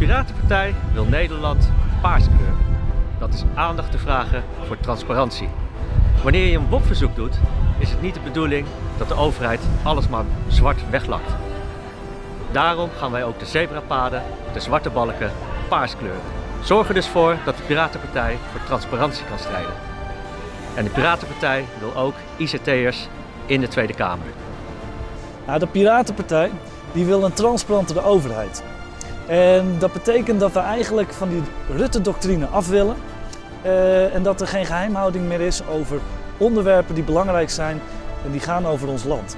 Piratenpartij wil Nederland paars kleuren. Dat is aandacht te vragen voor transparantie. Wanneer je een WOP-verzoek doet, is het niet de bedoeling dat de overheid alles maar zwart weglakt. Daarom gaan wij ook de zebrapaden, de zwarte balken, paars kleuren. Zorg er dus voor dat de Piratenpartij voor transparantie kan strijden. En de Piratenpartij wil ook ICT'ers in de Tweede Kamer. Nou, de Piratenpartij die wil een transparantere overheid. En dat betekent dat we eigenlijk van die Rutte-doctrine af willen. eh, en dat er geen geheimhouding meer is over onderwerpen die belangrijk zijn en die gaan over ons land.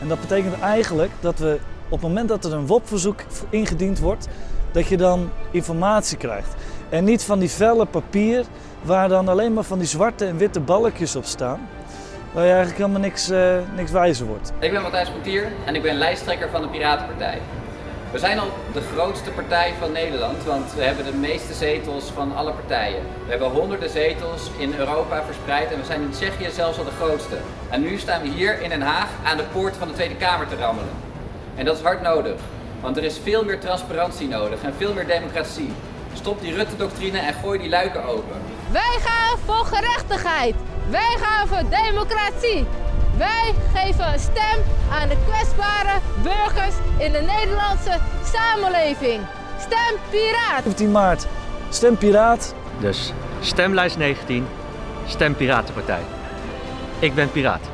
En dat betekent eigenlijk dat we op het moment dat er een WOP-verzoek ingediend wordt, dat je dan informatie krijgt. En niet van die velle papier waar dan alleen maar van die zwarte en witte balkjes op staan. Waar je eigenlijk helemaal niks, eh, niks wijzer wordt. Ik ben Matthijs Portier en ik ben lijsttrekker van de Piratenpartij. We zijn al de grootste partij van Nederland, want we hebben de meeste zetels van alle partijen. We hebben honderden zetels in Europa verspreid en we zijn in Tsjechië zelfs al de grootste. En nu staan we hier in Den Haag aan de poort van de Tweede Kamer te rammelen. En dat is hard nodig, want er is veel meer transparantie nodig en veel meer democratie. Stop die Rutte-doctrine en gooi die luiken open. Wij gaan voor gerechtigheid. Wij gaan voor democratie. Wij geven een stem aan de kwetsbare burgers in de Nederlandse samenleving. Stem Piraat! 17 maart, stem Piraat. Dus stemlijst 19, stem Piratenpartij. Ik ben Piraat.